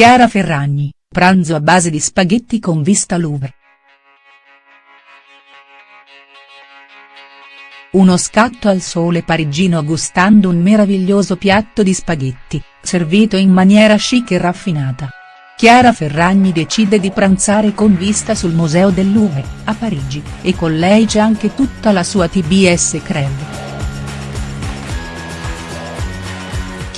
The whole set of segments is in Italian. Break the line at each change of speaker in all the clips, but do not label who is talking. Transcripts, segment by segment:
Chiara Ferragni, pranzo a base di spaghetti con vista Louvre. Uno scatto al sole parigino gustando un meraviglioso piatto di spaghetti, servito in maniera chic e raffinata. Chiara Ferragni decide di pranzare con vista sul Museo del Louvre, a Parigi, e con lei c'è anche tutta la sua TBS Crème.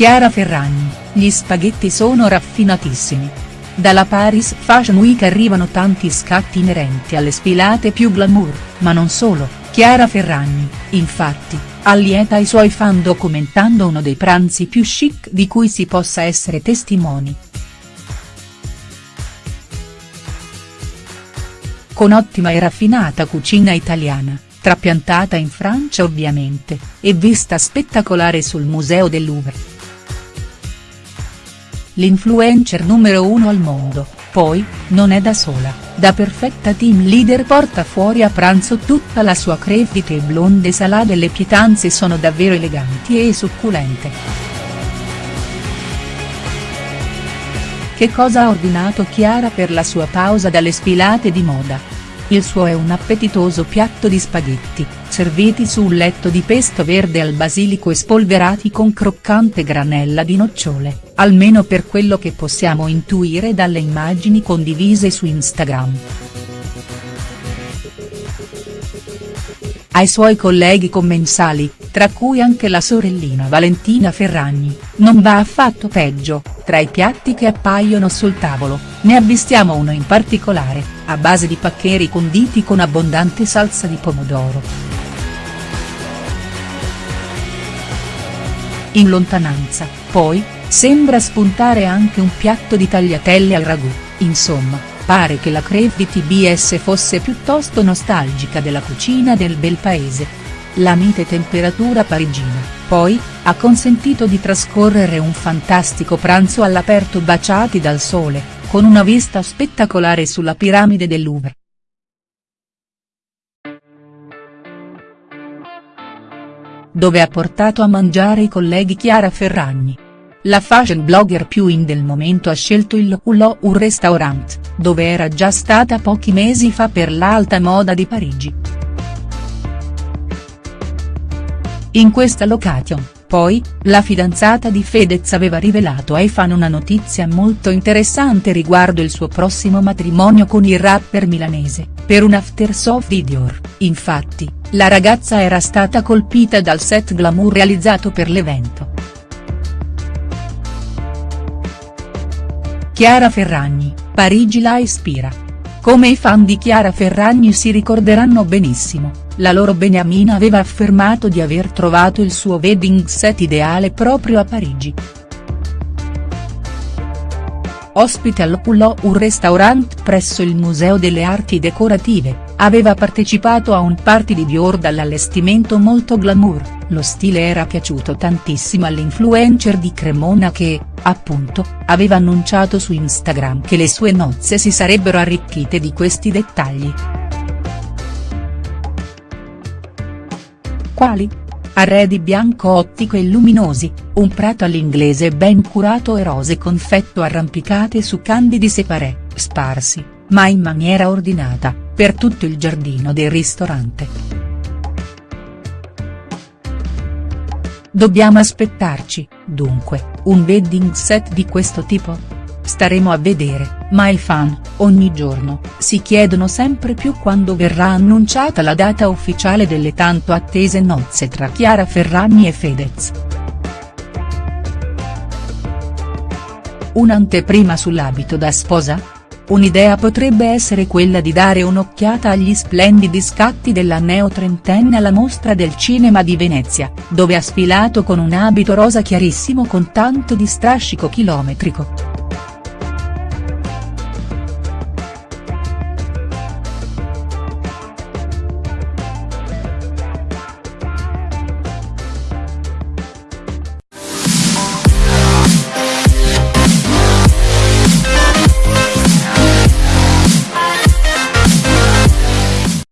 Chiara Ferragni, gli spaghetti sono raffinatissimi. Dalla Paris Fashion Week arrivano tanti scatti inerenti alle sfilate più glamour, ma non solo, Chiara Ferragni, infatti, allieta i suoi fan documentando uno dei pranzi più chic di cui si possa essere testimoni. con ottima e raffinata cucina italiana, trapiantata in Francia ovviamente, e vista spettacolare sul Museo del Louvre. L'influencer numero uno al mondo, poi, non è da sola, da perfetta team leader porta fuori a pranzo tutta la sua crevite e blonde salate e le pietanze sono davvero eleganti e succulente. Che cosa ha ordinato Chiara per la sua pausa dalle sfilate di moda?. Il suo è un appetitoso piatto di spaghetti, serviti su un letto di pesto verde al basilico e spolverati con croccante granella di nocciole, almeno per quello che possiamo intuire dalle immagini condivise su Instagram. Ai suoi colleghi commensali, tra cui anche la sorellina Valentina Ferragni, non va affatto peggio, tra i piatti che appaiono sul tavolo, ne avvistiamo uno in particolare, a base di paccheri conditi con abbondante salsa di pomodoro. In lontananza, poi, sembra spuntare anche un piatto di tagliatelle al ragù, insomma, pare che la creve di TBS fosse piuttosto nostalgica della cucina del bel paese. La mite temperatura parigina, poi, ha consentito di trascorrere un fantastico pranzo all'aperto baciati dal sole, con una vista spettacolare sulla piramide del Louvre. Dove ha portato a mangiare i colleghi Chiara Ferragni. La fashion blogger più in del momento ha scelto il Hulot un restaurant, dove era già stata pochi mesi fa per l'alta moda di Parigi. In questa location, poi, la fidanzata di Fedez aveva rivelato ai fan una notizia molto interessante riguardo il suo prossimo matrimonio con il rapper milanese, per un after soft di Dior, infatti, la ragazza era stata colpita dal set glamour realizzato per l'evento. Chiara Ferragni, Parigi la ispira. Come i fan di Chiara Ferragni si ricorderanno benissimo, la loro beniamina aveva affermato di aver trovato il suo wedding set ideale proprio a Parigi. Ospite al Pulò un restaurant presso il Museo delle Arti Decorative, aveva partecipato a un party di Dior dall'allestimento molto glamour, lo stile era piaciuto tantissimo all'influencer di Cremona che, appunto, aveva annunciato su Instagram che le sue nozze si sarebbero arricchite di questi dettagli. Quali? Arredi bianco ottico e luminosi, un prato all'inglese ben curato e rose confetto arrampicate su candidi separé, sparsi, ma in maniera ordinata, per tutto il giardino del ristorante. Dobbiamo aspettarci, dunque, un wedding set di questo tipo?. Staremo a vedere, ma i fan, ogni giorno, si chiedono sempre più quando verrà annunciata la data ufficiale delle tanto attese nozze tra Chiara Ferragni e Fedez. Un'anteprima sull'abito da sposa? Un'idea potrebbe essere quella di dare un'occhiata agli splendidi scatti della neo-trentenne alla mostra del cinema di Venezia, dove ha sfilato con un abito rosa chiarissimo con tanto di strascico chilometrico.